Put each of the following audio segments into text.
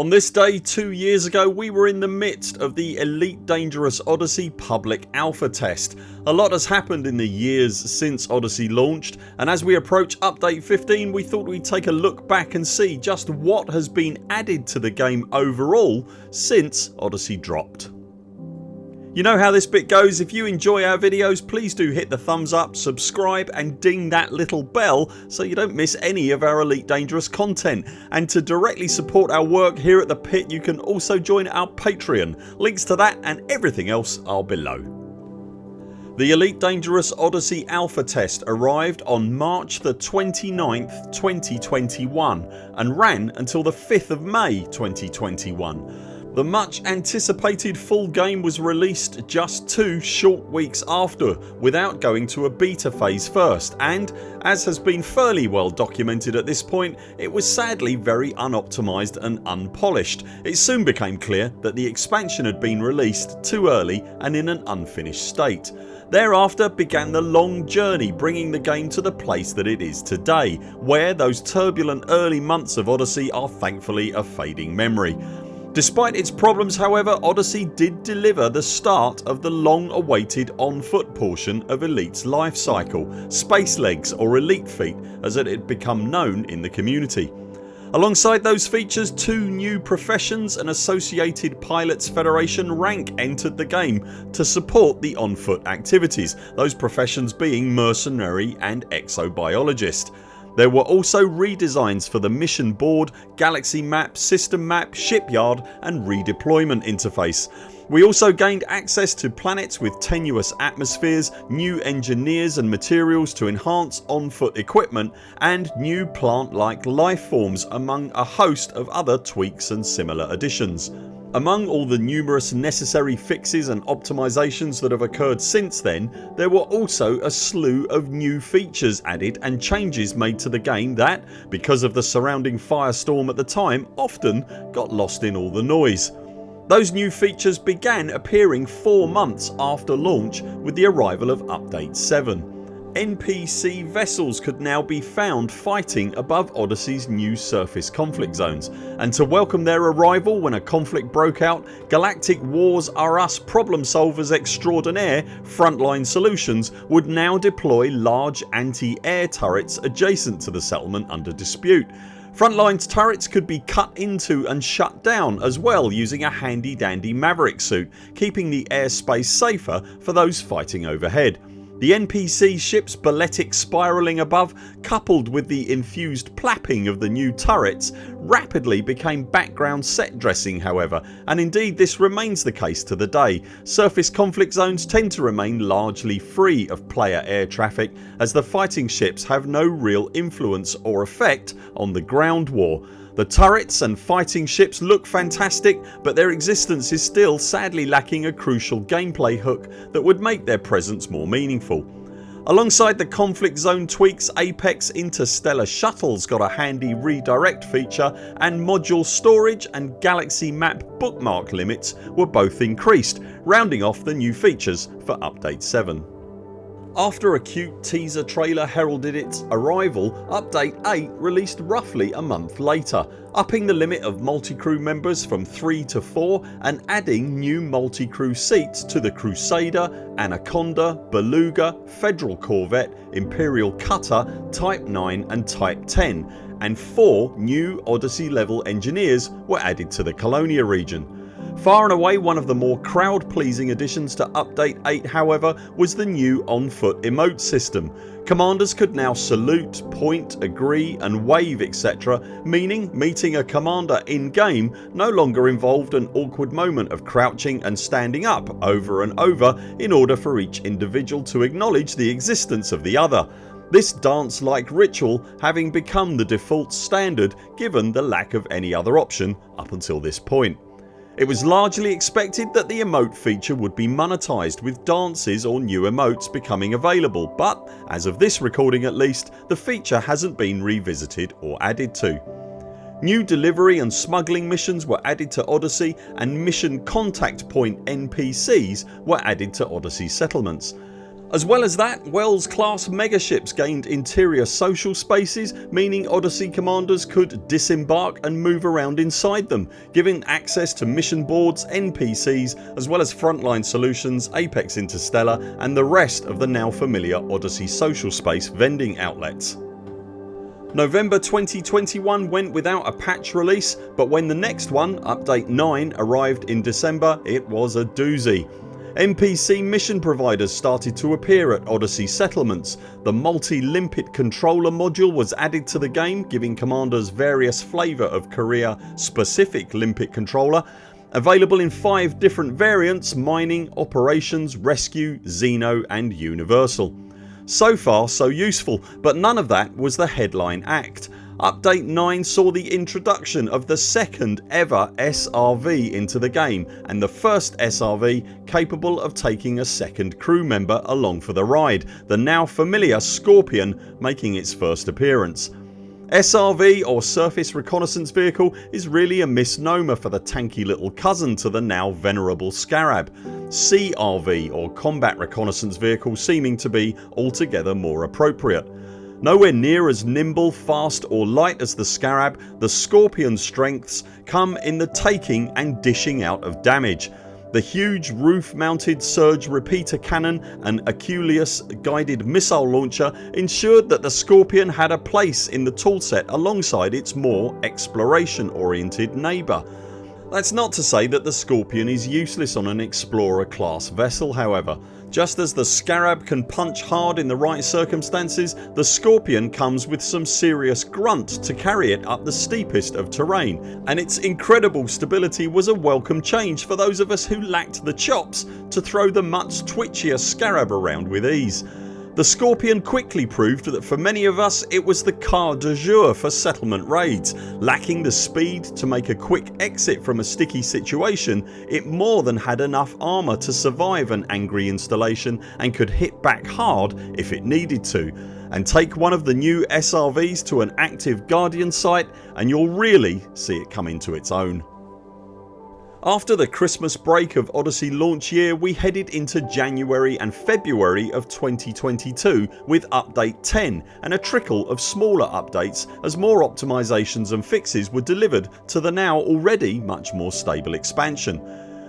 On this day 2 years ago we were in the midst of the Elite Dangerous Odyssey public alpha test. A lot has happened in the years since Odyssey launched and as we approach update 15 we thought we'd take a look back and see just what has been added to the game overall since Odyssey dropped. You know how this bit goes. If you enjoy our videos please do hit the thumbs up, subscribe and ding that little bell so you don't miss any of our Elite Dangerous content and to directly support our work here at the pit you can also join our Patreon. Links to that and everything else are below. The Elite Dangerous Odyssey alpha test arrived on March the 29th 2021 and ran until the 5th of May 2021 the much anticipated full game was released just two short weeks after without going to a beta phase first and as has been fairly well documented at this point it was sadly very unoptimised and unpolished. It soon became clear that the expansion had been released too early and in an unfinished state. Thereafter began the long journey bringing the game to the place that it is today where those turbulent early months of Odyssey are thankfully a fading memory. Despite its problems however Odyssey did deliver the start of the long awaited on foot portion of Elite's life cycle, Space Legs or Elite Feet as it had become known in the community. Alongside those features two new professions and associated Pilots Federation rank entered the game to support the on foot activities, those professions being Mercenary and Exobiologist. There were also redesigns for the mission board, galaxy map, system map, shipyard and redeployment interface. We also gained access to planets with tenuous atmospheres, new engineers and materials to enhance on foot equipment and new plant like life forms among a host of other tweaks and similar additions. Among all the numerous necessary fixes and optimisations that have occurred since then there were also a slew of new features added and changes made to the game that, because of the surrounding firestorm at the time, often got lost in all the noise. Those new features began appearing 4 months after launch with the arrival of update 7. NPC vessels could now be found fighting above Odyssey's new surface conflict zones and to welcome their arrival when a conflict broke out Galactic Wars Are Us problem solvers extraordinaire Frontline Solutions would now deploy large anti-air turrets adjacent to the settlement under dispute. Frontline's turrets could be cut into and shut down as well using a handy dandy Maverick suit keeping the airspace safer for those fighting overhead. The NPC ships balletic spiralling above coupled with the infused plapping of the new turrets rapidly became background set dressing however and indeed this remains the case to the day. Surface conflict zones tend to remain largely free of player air traffic as the fighting ships have no real influence or effect on the ground war the turrets and fighting ships look fantastic but their existence is still sadly lacking a crucial gameplay hook that would make their presence more meaningful. Alongside the conflict zone tweaks Apex Interstellar Shuttles got a handy redirect feature and module storage and galaxy map bookmark limits were both increased rounding off the new features for update 7. After a cute teaser trailer heralded its arrival update 8 released roughly a month later upping the limit of multi-crew members from 3 to 4 and adding new multi-crew seats to the Crusader, Anaconda, Beluga, Federal Corvette, Imperial Cutter, Type 9 and Type 10 and 4 new Odyssey level engineers were added to the Colonia region. Far and away one of the more crowd pleasing additions to update 8 however was the new on foot emote system. Commanders could now salute, point, agree and wave etc meaning meeting a commander in game no longer involved an awkward moment of crouching and standing up over and over in order for each individual to acknowledge the existence of the other. This dance like ritual having become the default standard given the lack of any other option up until this point. It was largely expected that the emote feature would be monetised with dances or new emotes becoming available but as of this recording at least the feature hasn't been revisited or added to. New delivery and smuggling missions were added to Odyssey and mission contact point NPCs were added to Odyssey settlements. As well as that Wells class megaships gained interior social spaces meaning Odyssey commanders could disembark and move around inside them giving access to mission boards, NPCs as well as frontline solutions, Apex Interstellar and the rest of the now familiar Odyssey social space vending outlets. November 2021 went without a patch release but when the next one, update 9 arrived in December it was a doozy. NPC mission providers started to appear at Odyssey settlements. The multi-limpet controller module was added to the game giving commanders various flavour of career specific limpet controller available in 5 different variants mining, operations, rescue, xeno and universal. So far so useful but none of that was the headline act. Update 9 saw the introduction of the second ever SRV into the game and the first SRV capable of taking a second crew member along for the ride, the now familiar Scorpion making its first appearance. SRV or Surface Reconnaissance Vehicle is really a misnomer for the tanky little cousin to the now venerable Scarab. CRV or Combat Reconnaissance Vehicle seeming to be altogether more appropriate. Nowhere near as nimble, fast or light as the Scarab, the Scorpion's strengths come in the taking and dishing out of damage. The huge roof mounted surge repeater cannon and Aculeus guided missile launcher ensured that the Scorpion had a place in the toolset alongside its more exploration oriented neighbour. That's not to say that the Scorpion is useless on an Explorer class vessel however. Just as the Scarab can punch hard in the right circumstances the Scorpion comes with some serious grunt to carry it up the steepest of terrain and its incredible stability was a welcome change for those of us who lacked the chops to throw the much twitchier Scarab around with ease. The Scorpion quickly proved that for many of us it was the car de jour for settlement raids. Lacking the speed to make a quick exit from a sticky situation it more than had enough armour to survive an angry installation and could hit back hard if it needed to and take one of the new SRVs to an active Guardian site and you'll really see it come into its own. After the Christmas break of Odyssey launch year we headed into January and February of 2022 with update 10 and a trickle of smaller updates as more optimisations and fixes were delivered to the now already much more stable expansion.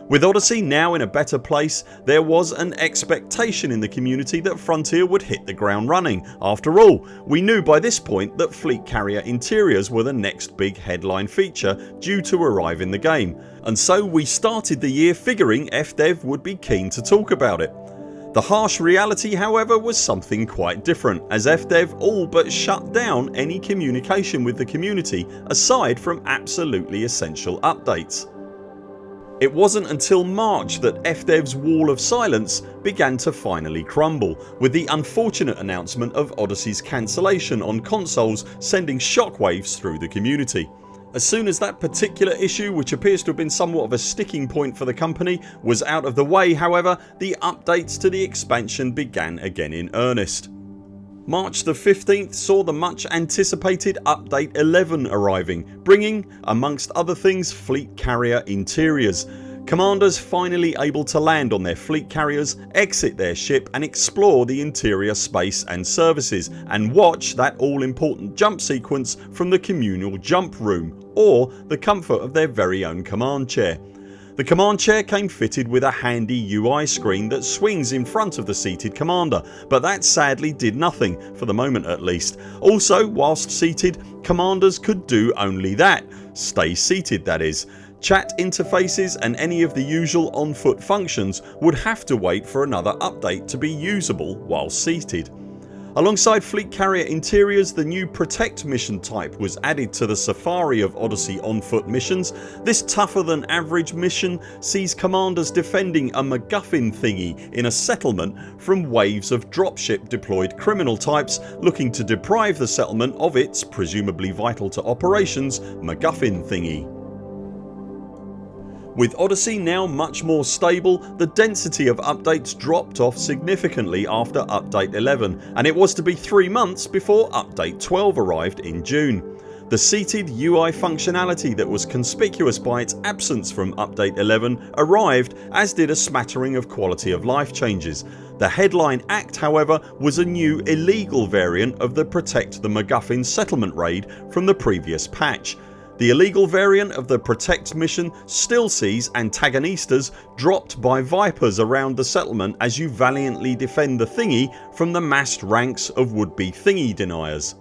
With Odyssey now in a better place there was an expectation in the community that Frontier would hit the ground running. After all we knew by this point that fleet carrier interiors were the next big headline feature due to arrive in the game and so we started the year figuring FDev would be keen to talk about it. The harsh reality however was something quite different as FDev all but shut down any communication with the community aside from absolutely essential updates. It wasn't until March that FDev's wall of silence began to finally crumble with the unfortunate announcement of Odyssey's cancellation on consoles sending shockwaves through the community. As soon as that particular issue which appears to have been somewhat of a sticking point for the company was out of the way however the updates to the expansion began again in earnest. March the 15th saw the much anticipated update 11 arriving bringing amongst other things fleet carrier interiors. Commanders finally able to land on their fleet carriers, exit their ship and explore the interior space and services and watch that all important jump sequence from the communal jump room or the comfort of their very own command chair. The command chair came fitted with a handy UI screen that swings in front of the seated commander but that sadly did nothing, for the moment at least. Also whilst seated commanders could do only that. Stay seated that is. Chat interfaces and any of the usual on foot functions would have to wait for another update to be usable while seated. Alongside fleet carrier interiors the new Protect mission type was added to the safari of Odyssey on foot missions. This tougher than average mission sees commanders defending a MacGuffin thingy in a settlement from waves of dropship deployed criminal types looking to deprive the settlement of its, presumably vital to operations, MacGuffin thingy. With Odyssey now much more stable the density of updates dropped off significantly after update 11 and it was to be 3 months before update 12 arrived in June. The seated UI functionality that was conspicuous by its absence from update 11 arrived as did a smattering of quality of life changes. The headline act however was a new illegal variant of the Protect the MacGuffin settlement raid from the previous patch. The illegal variant of the Protect mission still sees antagonistas dropped by Vipers around the settlement as you valiantly defend the thingy from the massed ranks of would be thingy deniers.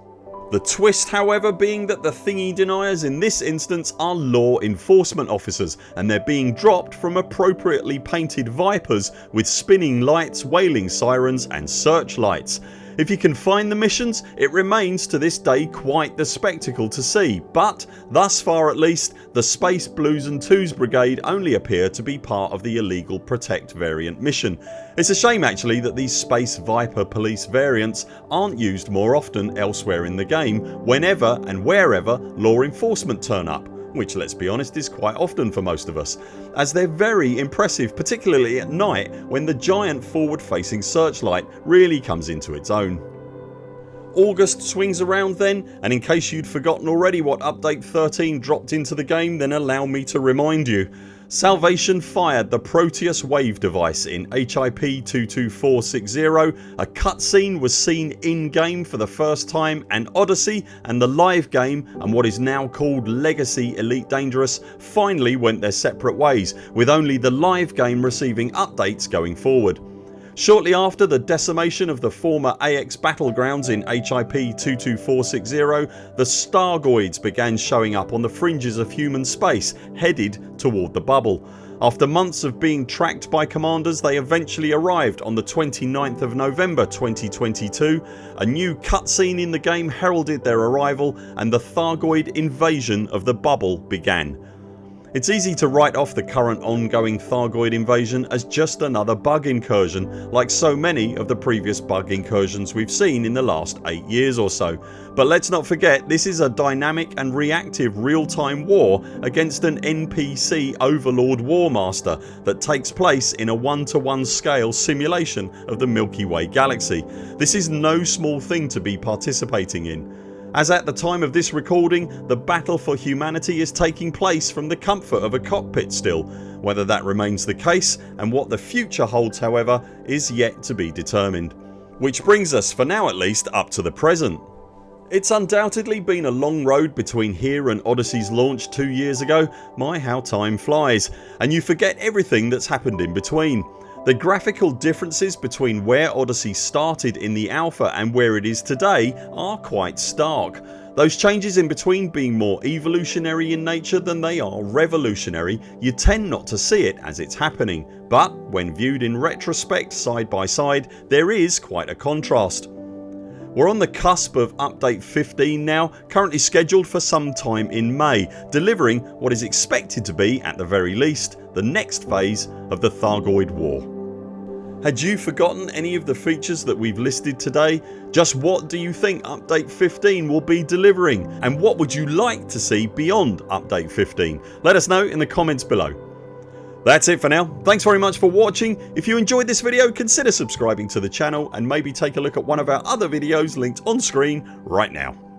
The twist however being that the thingy deniers in this instance are law enforcement officers and they're being dropped from appropriately painted Vipers with spinning lights, wailing sirens and searchlights. If you can find the missions it remains to this day quite the spectacle to see but thus far at least the Space Blues and Twos brigade only appear to be part of the illegal Protect variant mission. It's a shame actually that these Space Viper police variants aren't used more often elsewhere in the game whenever and wherever law enforcement turn up which let's be honest is quite often for most of us as they're very impressive particularly at night when the giant forward facing searchlight really comes into its own. August swings around then and in case you'd forgotten already what update 13 dropped into the game then allow me to remind you. Salvation fired the Proteus wave device in HIP 22460, a cutscene was seen in game for the first time and Odyssey and the live game and what is now called Legacy Elite Dangerous finally went their separate ways with only the live game receiving updates going forward. Shortly after the decimation of the former AX battlegrounds in HIP 22460 the Thargoids began showing up on the fringes of human space headed toward the bubble. After months of being tracked by commanders they eventually arrived on the 29th of November 2022. A new cutscene in the game heralded their arrival and the Thargoid invasion of the bubble began. It's easy to write off the current ongoing Thargoid invasion as just another bug incursion like so many of the previous bug incursions we've seen in the last 8 years or so. But let's not forget this is a dynamic and reactive real time war against an NPC overlord warmaster that takes place in a one to one scale simulation of the Milky Way galaxy. This is no small thing to be participating in as at the time of this recording the battle for humanity is taking place from the comfort of a cockpit still. Whether that remains the case and what the future holds however is yet to be determined. Which brings us, for now at least, up to the present. It's undoubtedly been a long road between here and Odyssey's launch 2 years ago. My how time flies and you forget everything that's happened in between. The graphical differences between where Odyssey started in the alpha and where it is today are quite stark. Those changes in between being more evolutionary in nature than they are revolutionary you tend not to see it as it's happening but when viewed in retrospect side by side there is quite a contrast. We're on the cusp of update 15 now currently scheduled for some time in May delivering what is expected to be at the very least the next phase of the Thargoid War. Had you forgotten any of the features that we've listed today? Just what do you think update 15 will be delivering and what would you like to see beyond update 15? Let us know in the comments below. That's it for now. Thanks very much for watching. If you enjoyed this video consider subscribing to the channel and maybe take a look at one of our other videos linked on screen right now.